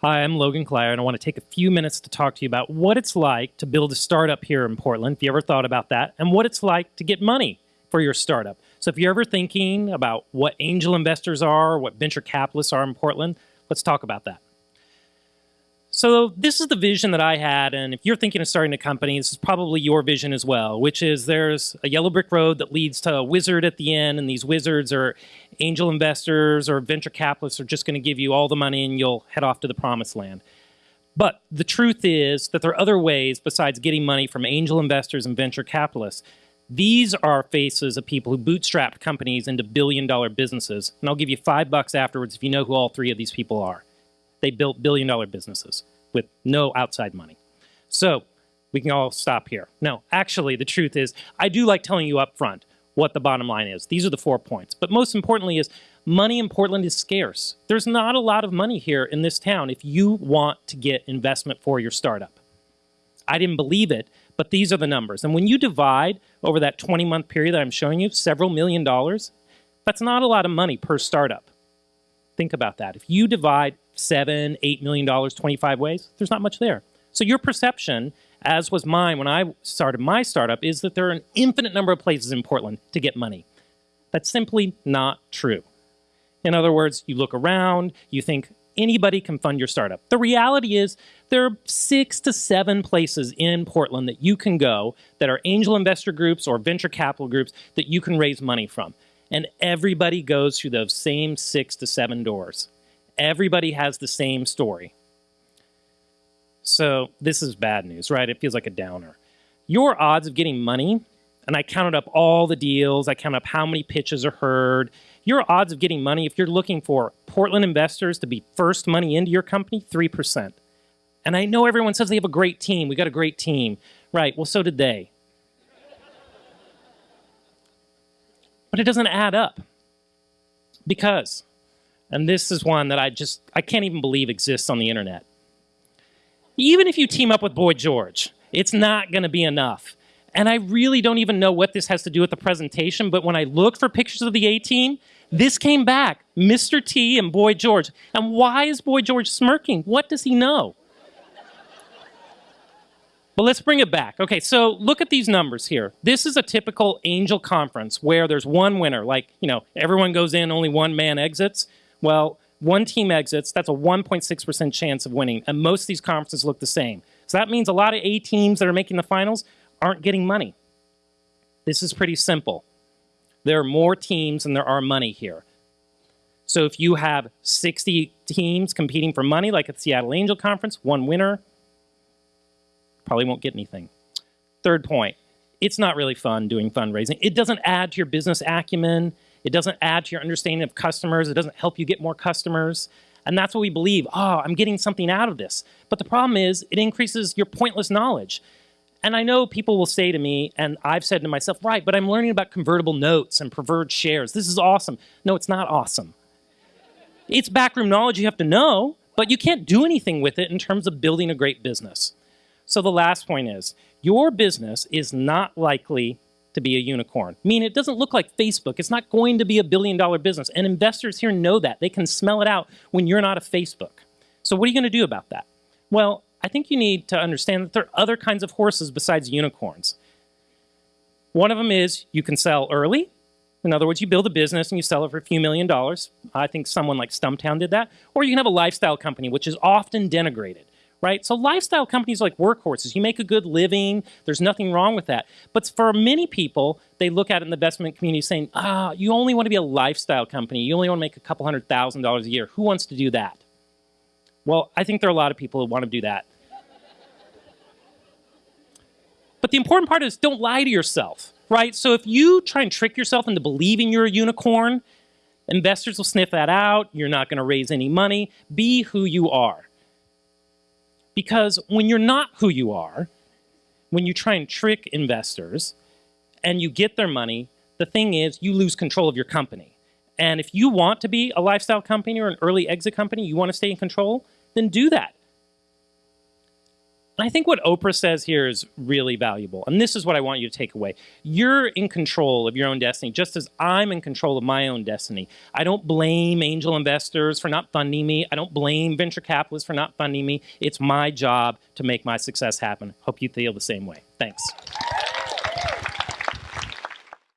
Hi, I'm Logan Clare, and I want to take a few minutes to talk to you about what it's like to build a startup here in Portland, if you ever thought about that, and what it's like to get money for your startup. So if you're ever thinking about what angel investors are, what venture capitalists are in Portland, let's talk about that. So this is the vision that I had, and if you're thinking of starting a company, this is probably your vision as well, which is there's a yellow brick road that leads to a wizard at the end, and these wizards are angel investors or venture capitalists are just going to give you all the money and you'll head off to the promised land. But the truth is that there are other ways besides getting money from angel investors and venture capitalists. These are faces of people who bootstrapped companies into billion dollar businesses. And I'll give you five bucks afterwards if you know who all three of these people are they built billion dollar businesses with no outside money. So we can all stop here. No, actually, the truth is, I do like telling you up front what the bottom line is. These are the four points. But most importantly is money in Portland is scarce. There's not a lot of money here in this town if you want to get investment for your startup. I didn't believe it, but these are the numbers. And when you divide over that 20 month period that I'm showing you, several million dollars, that's not a lot of money per startup. Think about that. If you divide seven, eight million dollars 25 ways, there's not much there. So your perception, as was mine when I started my startup, is that there are an infinite number of places in Portland to get money. That's simply not true. In other words, you look around, you think anybody can fund your startup. The reality is there are six to seven places in Portland that you can go that are angel investor groups or venture capital groups that you can raise money from and everybody goes through those same six to seven doors. Everybody has the same story. So this is bad news, right? It feels like a downer. Your odds of getting money, and I counted up all the deals, I counted up how many pitches are heard. Your odds of getting money, if you're looking for Portland investors to be first money into your company, 3%. And I know everyone says they have a great team. We got a great team. Right, well, so did they. But it doesn't add up. Because, and this is one that I just, I can't even believe exists on the internet. Even if you team up with Boy George, it's not going to be enough. And I really don't even know what this has to do with the presentation, but when I looked for pictures of the A-team, this came back, Mr. T and Boy George. And why is Boy George smirking? What does he know? But let's bring it back. Okay, so look at these numbers here. This is a typical angel conference where there's one winner, like, you know, everyone goes in, only one man exits. Well, one team exits, that's a 1.6% chance of winning. And most of these conferences look the same. So that means a lot of A teams that are making the finals aren't getting money. This is pretty simple. There are more teams than there are money here. So if you have 60 teams competing for money, like at the Seattle Angel Conference, one winner, probably won't get anything. Third point, it's not really fun doing fundraising. It doesn't add to your business acumen. It doesn't add to your understanding of customers. It doesn't help you get more customers. And that's what we believe. Oh, I'm getting something out of this. But the problem is it increases your pointless knowledge. And I know people will say to me, and I've said to myself, right, but I'm learning about convertible notes and preferred shares. This is awesome. No, it's not awesome. It's backroom knowledge you have to know, but you can't do anything with it in terms of building a great business. So the last point is, your business is not likely to be a unicorn. I mean, it doesn't look like Facebook. It's not going to be a billion dollar business. And investors here know that. They can smell it out when you're not a Facebook. So what are you going to do about that? Well, I think you need to understand that there are other kinds of horses besides unicorns. One of them is you can sell early. In other words, you build a business and you sell it for a few million dollars. I think someone like Stumptown did that. Or you can have a lifestyle company, which is often denigrated right? So lifestyle companies like workhorses, you make a good living, there's nothing wrong with that. But for many people, they look at it in the investment community saying, ah, you only want to be a lifestyle company. You only want to make a couple hundred thousand dollars a year. Who wants to do that? Well, I think there are a lot of people who want to do that. but the important part is don't lie to yourself, right? So if you try and trick yourself into believing you're a unicorn, investors will sniff that out. You're not going to raise any money. Be who you are. Because when you're not who you are, when you try and trick investors and you get their money, the thing is you lose control of your company. And if you want to be a lifestyle company or an early exit company, you want to stay in control, then do that. And I think what Oprah says here is really valuable. And this is what I want you to take away. You're in control of your own destiny, just as I'm in control of my own destiny. I don't blame angel investors for not funding me. I don't blame venture capitalists for not funding me. It's my job to make my success happen. Hope you feel the same way. Thanks.